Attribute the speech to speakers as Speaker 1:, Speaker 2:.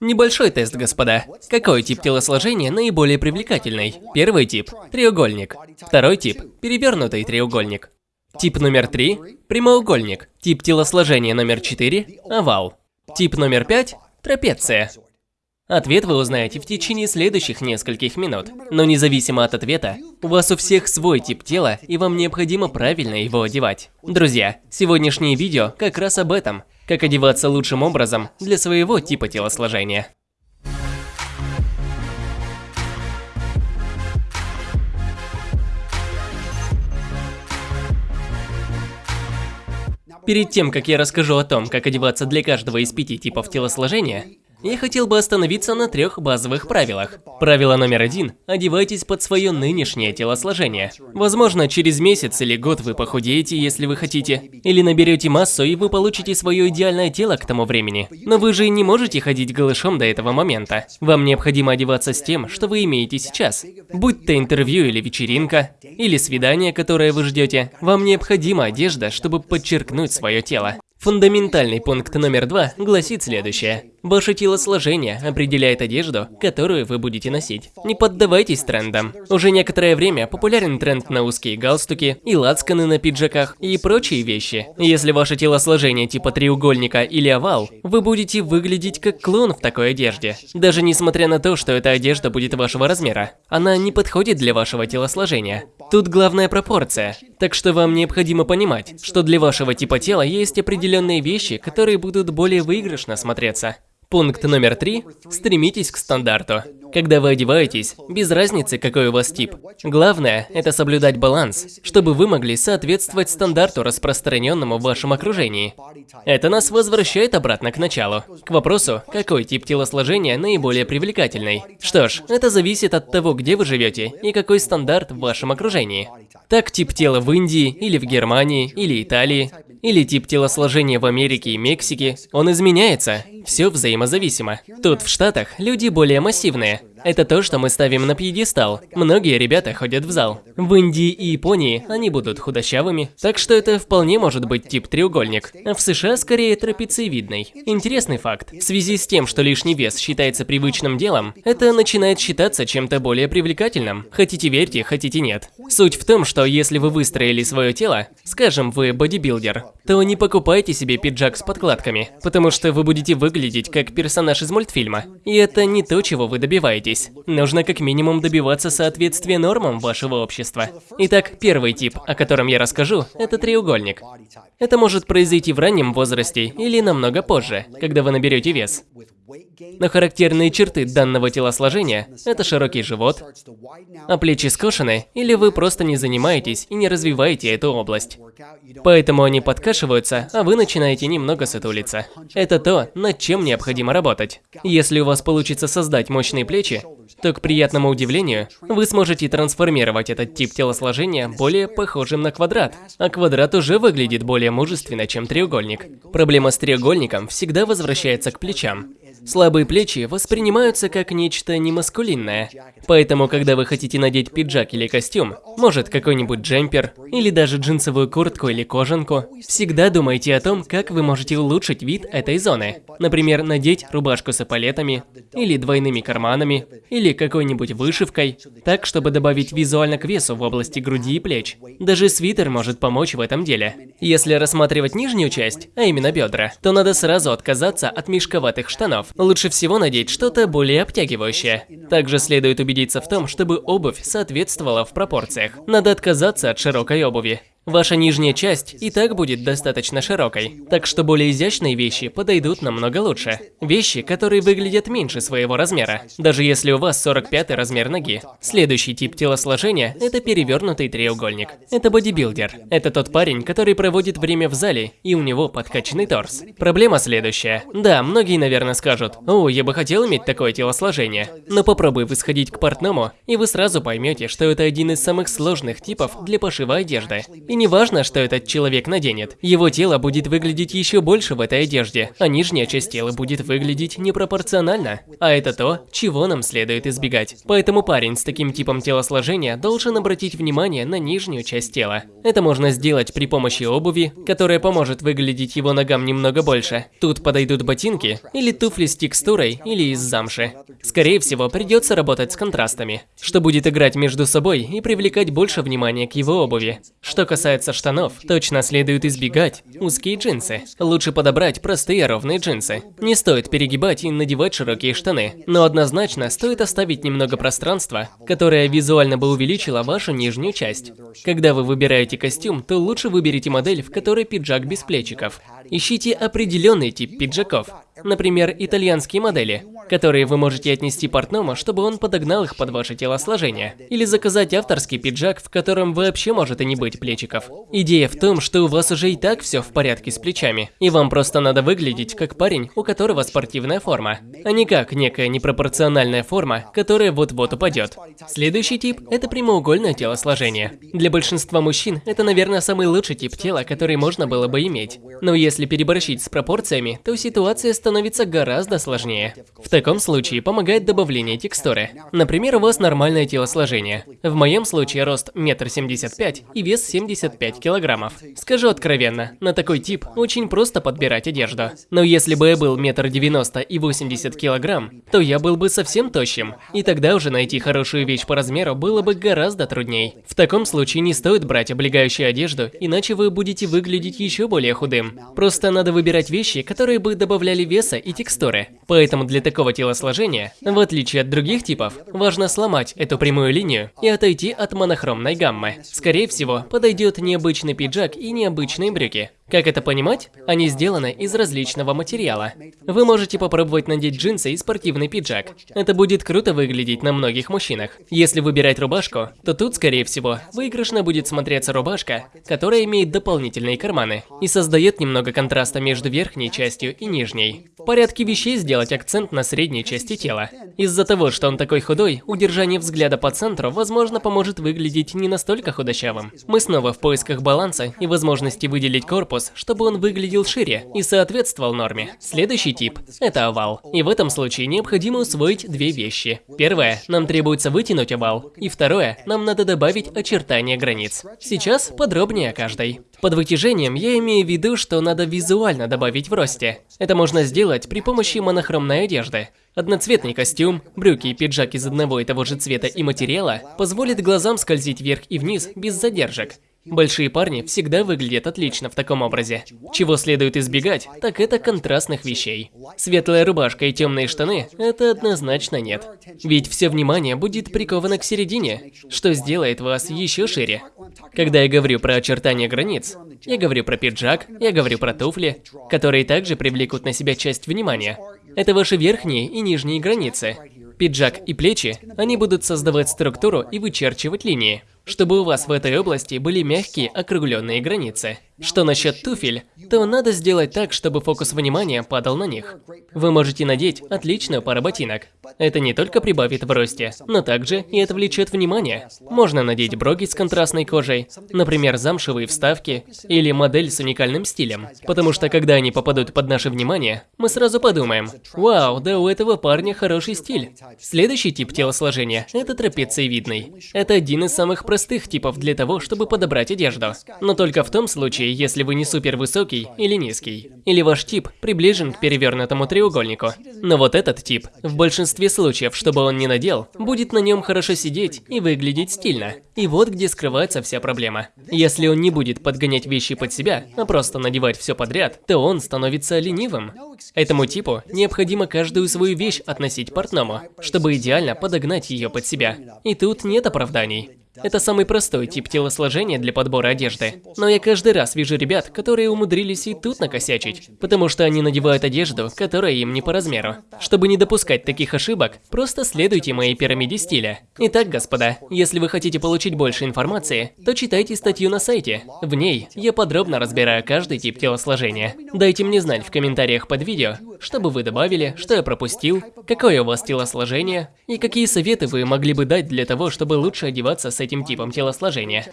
Speaker 1: Небольшой тест, господа. Какой тип телосложения наиболее привлекательный? Первый тип – треугольник. Второй тип – перевернутый треугольник. Тип номер три – прямоугольник. Тип телосложения номер четыре – овал. Тип номер пять – трапеция. Ответ вы узнаете в течение следующих нескольких минут. Но независимо от ответа, у вас у всех свой тип тела, и вам необходимо правильно его одевать. Друзья, сегодняшнее видео как раз об этом. Как одеваться лучшим образом для своего типа телосложения. Перед тем, как я расскажу о том, как одеваться для каждого из пяти типов телосложения, я хотел бы остановиться на трех базовых правилах. Правило номер один – одевайтесь под свое нынешнее телосложение. Возможно, через месяц или год вы похудеете, если вы хотите, или наберете массу, и вы получите свое идеальное тело к тому времени. Но вы же не можете ходить голышом до этого момента. Вам необходимо одеваться с тем, что вы имеете сейчас. Будь то интервью или вечеринка, или свидание, которое вы ждете, вам необходима одежда, чтобы подчеркнуть свое тело. Фундаментальный пункт номер два гласит следующее. Ваше телосложение определяет одежду, которую вы будете носить. Не поддавайтесь трендам. Уже некоторое время популярен тренд на узкие галстуки и лацканы на пиджаках и прочие вещи. Если ваше телосложение типа треугольника или овал, вы будете выглядеть как клон в такой одежде. Даже несмотря на то, что эта одежда будет вашего размера. Она не подходит для вашего телосложения. Тут главная пропорция. Так что вам необходимо понимать, что для вашего типа тела есть определенные вещи, которые будут более выигрышно смотреться. Пункт номер три. Стремитесь к стандарту. Когда вы одеваетесь, без разницы, какой у вас тип. Главное – это соблюдать баланс, чтобы вы могли соответствовать стандарту, распространенному в вашем окружении. Это нас возвращает обратно к началу. К вопросу, какой тип телосложения наиболее привлекательный. Что ж, это зависит от того, где вы живете и какой стандарт в вашем окружении. Так тип тела в Индии, или в Германии, или Италии, или тип телосложения в Америке и Мексике, он изменяется. Все взаимозависимо. Тут в Штатах люди более массивные. Exactly. Это то, что мы ставим на пьедестал. Многие ребята ходят в зал. В Индии и Японии они будут худощавыми, так что это вполне может быть тип треугольник. А в США скорее трапециевидный. Интересный факт. В связи с тем, что лишний вес считается привычным делом, это начинает считаться чем-то более привлекательным. Хотите верьте, хотите нет. Суть в том, что если вы выстроили свое тело, скажем, вы бодибилдер, то не покупайте себе пиджак с подкладками, потому что вы будете выглядеть как персонаж из мультфильма. И это не то, чего вы добиваетесь. Нужно как минимум добиваться соответствия нормам вашего общества. Итак, первый тип, о котором я расскажу, это треугольник. Это может произойти в раннем возрасте или намного позже, когда вы наберете вес. Но характерные черты данного телосложения – это широкий живот, а плечи скошены, или вы просто не занимаетесь и не развиваете эту область. Поэтому они подкашиваются, а вы начинаете немного сутулиться. Это то, над чем необходимо работать. Если у вас получится создать мощные плечи, то, к приятному удивлению, вы сможете трансформировать этот тип телосложения более похожим на квадрат. А квадрат уже выглядит более мужественно, чем треугольник. Проблема с треугольником всегда возвращается к плечам. Слабые плечи воспринимаются как нечто немаскулинное. Поэтому, когда вы хотите надеть пиджак или костюм, может какой-нибудь джемпер, или даже джинсовую куртку или кожанку, всегда думайте о том, как вы можете улучшить вид этой зоны. Например, надеть рубашку с эполетами, или двойными карманами, или какой-нибудь вышивкой, так, чтобы добавить визуально к весу в области груди и плеч. Даже свитер может помочь в этом деле. Если рассматривать нижнюю часть, а именно бедра, то надо сразу отказаться от мешковатых штанов. Лучше всего надеть что-то более обтягивающее. Также следует убедиться в том, чтобы обувь соответствовала в пропорциях. Надо отказаться от широкой обуви. Ваша нижняя часть и так будет достаточно широкой, так что более изящные вещи подойдут намного лучше. Вещи, которые выглядят меньше своего размера, даже если у вас 45 размер ноги. Следующий тип телосложения – это перевернутый треугольник. Это бодибилдер. Это тот парень, который проводит время в зале, и у него подкачанный торс. Проблема следующая. Да, многие, наверное, скажут, «О, я бы хотел иметь такое телосложение». Но попробуй вы сходить к портному, и вы сразу поймете, что это один из самых сложных типов для пошива одежды. И не важно, что этот человек наденет. Его тело будет выглядеть еще больше в этой одежде, а нижняя часть тела будет выглядеть непропорционально. А это то, чего нам следует избегать. Поэтому парень с таким типом телосложения должен обратить внимание на нижнюю часть тела. Это можно сделать при помощи обуви, которая поможет выглядеть его ногам немного больше. Тут подойдут ботинки или туфли с текстурой или из замши. Скорее всего, придется работать с контрастами, что будет играть между собой и привлекать больше внимания к его обуви. Что касается штанов, точно следует избегать узкие джинсы. Лучше подобрать простые ровные джинсы. Не стоит перегибать и надевать широкие штаны, но однозначно стоит оставить немного пространства, которое визуально бы увеличило вашу нижнюю часть. Когда вы выбираете костюм, то лучше выберите модель, в которой пиджак без плечиков. Ищите определенный тип пиджаков. Например, итальянские модели, которые вы можете отнести портному, чтобы он подогнал их под ваше телосложение. Или заказать авторский пиджак, в котором вообще может и не быть плечиков. Идея в том, что у вас уже и так все в порядке с плечами, и вам просто надо выглядеть как парень, у которого спортивная форма, а не как некая непропорциональная форма, которая вот-вот упадет. Следующий тип – это прямоугольное телосложение. Для большинства мужчин это, наверное, самый лучший тип тела, который можно было бы иметь. Но если переборщить с пропорциями, то ситуация становится гораздо сложнее. В таком случае помогает добавление текстуры. Например, у вас нормальное телосложение. В моем случае рост 1,75 м и вес 75 килограммов. Скажу откровенно, на такой тип очень просто подбирать одежду. Но если бы я был 1,90 м и 80 килограмм, то я был бы совсем тощим. И тогда уже найти хорошую вещь по размеру было бы гораздо трудней. В таком случае не стоит брать облегающую одежду, иначе вы будете выглядеть еще более худым. Просто надо выбирать вещи, которые бы добавляли веса и текстуры. Поэтому для такого телосложения, в отличие от других типов, важно сломать эту прямую линию и отойти от монохромной гаммы. Скорее всего, подойдет необычный пиджак и необычные брюки. Как это понимать? Они сделаны из различного материала. Вы можете попробовать надеть джинсы и спортивный пиджак. Это будет круто выглядеть на многих мужчинах. Если выбирать рубашку, то тут, скорее всего, выигрышно будет смотреться рубашка, которая имеет дополнительные карманы и создает немного контраста между верхней частью и нижней. В порядке вещей сделать акцент на средней части тела. Из-за того, что он такой худой, удержание взгляда по центру, возможно, поможет выглядеть не настолько худощавым. Мы снова в поисках баланса и возможности выделить корпус, чтобы он выглядел шире и соответствовал норме. Следующий тип – это овал. И в этом случае необходимо усвоить две вещи. Первое – нам требуется вытянуть овал. И второе – нам надо добавить очертания границ. Сейчас подробнее о каждой. Под вытяжением я имею в виду, что надо визуально добавить в росте. Это можно сделать при помощи монохромной одежды. Одноцветный костюм, брюки и пиджак из одного и того же цвета и материала позволит глазам скользить вверх и вниз без задержек. Большие парни всегда выглядят отлично в таком образе. Чего следует избегать, так это контрастных вещей. Светлая рубашка и темные штаны – это однозначно нет. Ведь все внимание будет приковано к середине, что сделает вас еще шире. Когда я говорю про очертания границ, я говорю про пиджак, я говорю про туфли, которые также привлекут на себя часть внимания. Это ваши верхние и нижние границы. Пиджак и плечи, они будут создавать структуру и вычерчивать линии чтобы у вас в этой области были мягкие округленные границы. Что насчет туфель, то надо сделать так, чтобы фокус внимания падал на них. Вы можете надеть отличную пару ботинок. Это не только прибавит в росте, но также и отвлечет внимание. Можно надеть броги с контрастной кожей, например, замшевые вставки или модель с уникальным стилем. Потому что когда они попадут под наше внимание, мы сразу подумаем, вау, да у этого парня хороший стиль. Следующий тип телосложения – это трапециевидный. Это один из самых простых типов для того, чтобы подобрать одежду. Но только в том случае, если вы не супер высокий или низкий. Или ваш тип приближен к перевернутому треугольнику. Но вот этот тип, в большинстве случаев, чтобы он не надел, будет на нем хорошо сидеть и выглядеть стильно. И вот где скрывается вся проблема. Если он не будет подгонять вещи под себя, а просто надевать все подряд, то он становится ленивым. Этому типу необходимо каждую свою вещь относить портному, чтобы идеально подогнать ее под себя. И тут нет оправданий. Это самый простой тип телосложения для подбора одежды. Но я каждый раз вижу ребят, которые умудрились и тут накосячить, потому что они надевают одежду, которая им не по размеру. Чтобы не допускать таких ошибок, просто следуйте моей пирамиде стиля. Итак, господа, если вы хотите получить больше информации, то читайте статью на сайте. В ней я подробно разбираю каждый тип телосложения. Дайте мне знать в комментариях под видео, что бы вы добавили, что я пропустил, какое у вас телосложение и какие советы вы могли бы дать для того, чтобы лучше одеваться с этим типом телосложения.